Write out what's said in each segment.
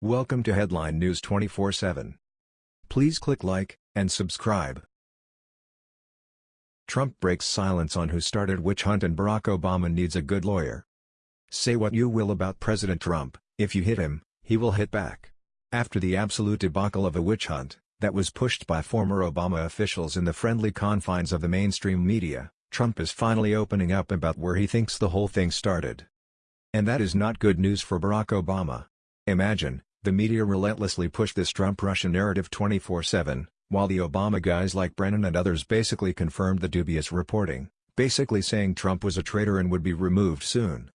Welcome to Headline News 24/7. Please click like and subscribe. Trump breaks silence on who started witch hunt and Barack Obama needs a good lawyer. Say what you will about President Trump, if you hit him, he will hit back. After the absolute debacle of a witch hunt, that was pushed by former Obama officials in the friendly confines of the mainstream media, Trump is finally opening up about where he thinks the whole thing started. And that is not good news for Barack Obama. Imagine, the media relentlessly push this Trump-Russia narrative 24-7, while the Obama guys like Brennan and others basically confirmed the dubious reporting, basically saying Trump was a traitor and would be removed soon.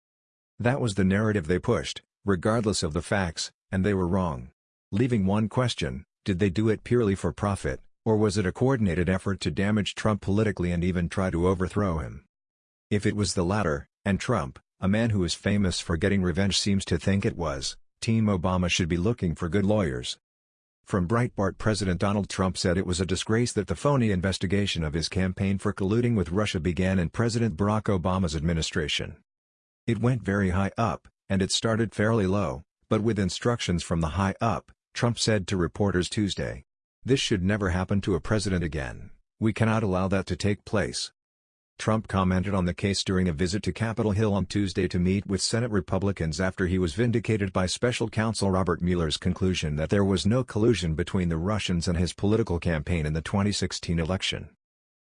That was the narrative they pushed, regardless of the facts, and they were wrong. Leaving one question, did they do it purely for profit, or was it a coordinated effort to damage Trump politically and even try to overthrow him? If it was the latter, and Trump, a man who is famous for getting revenge seems to think it was, Team Obama should be looking for good lawyers. From Breitbart President Donald Trump said it was a disgrace that the phony investigation of his campaign for colluding with Russia began in President Barack Obama's administration. It went very high up, and it started fairly low, but with instructions from the high up, Trump said to reporters Tuesday. This should never happen to a president again, we cannot allow that to take place. Trump commented on the case during a visit to Capitol Hill on Tuesday to meet with Senate Republicans after he was vindicated by special counsel Robert Mueller's conclusion that there was no collusion between the Russians and his political campaign in the 2016 election.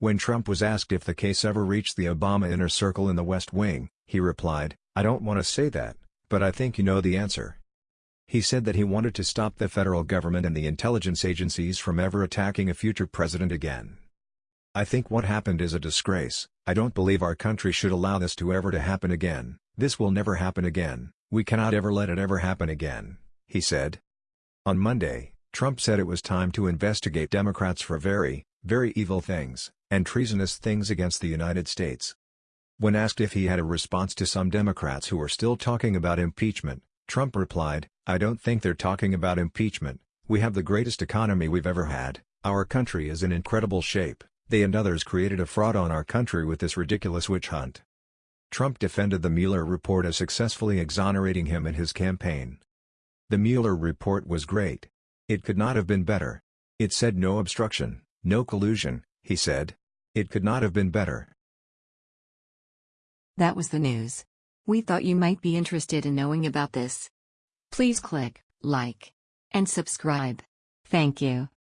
When Trump was asked if the case ever reached the Obama inner circle in the West Wing, he replied, I don't want to say that, but I think you know the answer. He said that he wanted to stop the federal government and the intelligence agencies from ever attacking a future president again. I think what happened is a disgrace, I don't believe our country should allow this to ever to happen again, this will never happen again, we cannot ever let it ever happen again, he said. On Monday, Trump said it was time to investigate Democrats for very, very evil things, and treasonous things against the United States. When asked if he had a response to some Democrats who were still talking about impeachment, Trump replied, I don't think they're talking about impeachment, we have the greatest economy we've ever had, our country is in incredible shape, they and others created a fraud on our country with this ridiculous witch hunt. Trump defended the Mueller report as successfully exonerating him in his campaign. The Mueller report was great. It could not have been better. It said no obstruction, no collusion, he said. It could not have been better. That was the news. We thought you might be interested in knowing about this. Please click like and subscribe. Thank you.